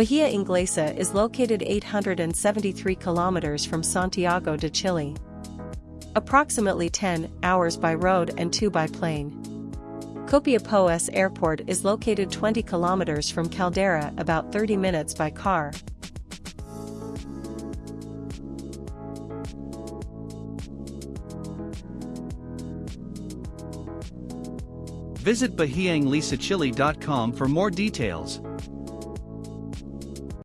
Bahia Inglesa is located 873 kilometers from Santiago de Chile. Approximately 10 hours by road and 2 by plane. Copiapó's airport is located 20 kilometers from Caldera about 30 minutes by car. Visit BahiaInglesachile.com for more details.